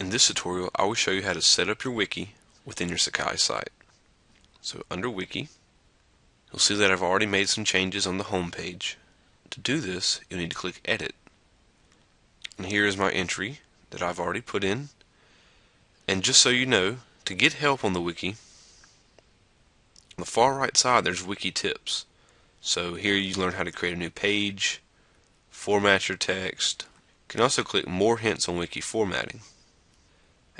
In this tutorial, I will show you how to set up your wiki within your Sakai site. So under wiki, you'll see that I've already made some changes on the home page. To do this, you'll need to click edit. And here is my entry that I've already put in. And just so you know, to get help on the wiki, on the far right side there's wiki tips. So here you learn how to create a new page, format your text. You can also click more hints on wiki formatting.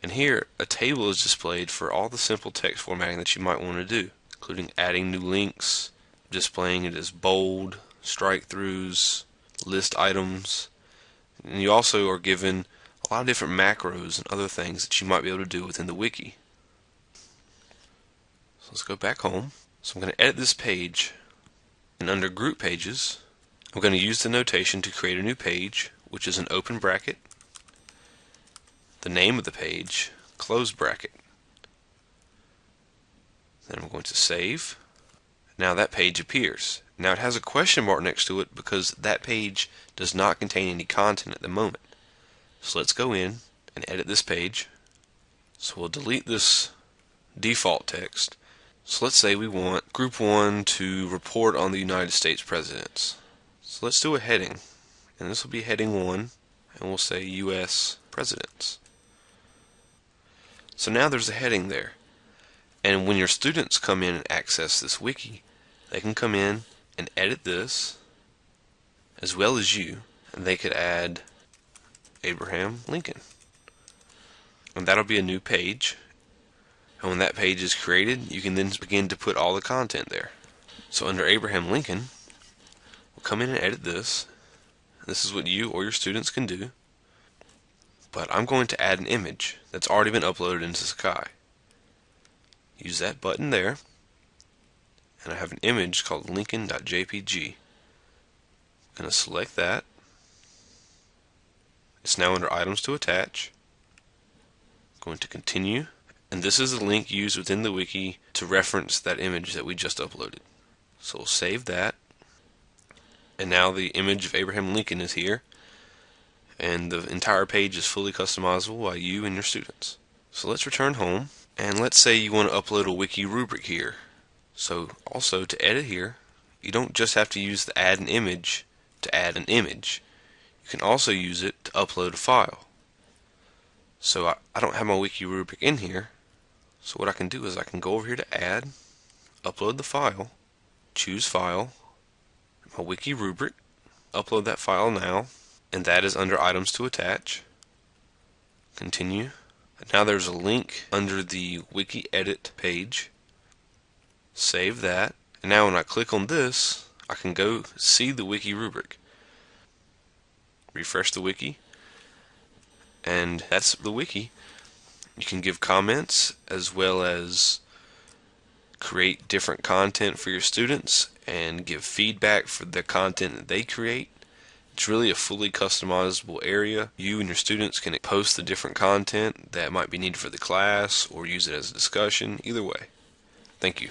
And here, a table is displayed for all the simple text formatting that you might want to do, including adding new links, displaying it as bold, strike throughs, list items. And you also are given a lot of different macros and other things that you might be able to do within the wiki. So let's go back home. So I'm going to edit this page, and under group pages, I'm going to use the notation to create a new page, which is an open bracket, the name of the page, close bracket. Then I'm going to save. Now that page appears. Now it has a question mark next to it because that page does not contain any content at the moment. So let's go in and edit this page. So we'll delete this default text. So let's say we want group 1 to report on the United States presidents. So let's do a heading. And this will be heading 1 and we'll say US presidents. So now there's a heading there. And when your students come in and access this wiki, they can come in and edit this as well as you, and they could add Abraham Lincoln. And that'll be a new page. And when that page is created, you can then begin to put all the content there. So under Abraham Lincoln, we'll come in and edit this. This is what you or your students can do but I'm going to add an image that's already been uploaded into Sakai. Use that button there, and I have an image called lincoln.jpg. I'm going to select that. It's now under items to attach. I'm going to continue, and this is the link used within the wiki to reference that image that we just uploaded. So we'll save that, and now the image of Abraham Lincoln is here and the entire page is fully customizable by you and your students. So let's return home and let's say you want to upload a wiki rubric here. So also to edit here, you don't just have to use the add an image to add an image. You can also use it to upload a file. So I, I don't have my wiki rubric in here. So what I can do is I can go over here to add, upload the file, choose file, my wiki rubric, upload that file now, and that is under items to attach. Continue. Now there's a link under the wiki edit page. Save that. And now when I click on this, I can go see the wiki rubric. Refresh the wiki. And that's the wiki. You can give comments as well as create different content for your students and give feedback for the content that they create. It's really a fully customizable area. You and your students can post the different content that might be needed for the class or use it as a discussion, either way. Thank you.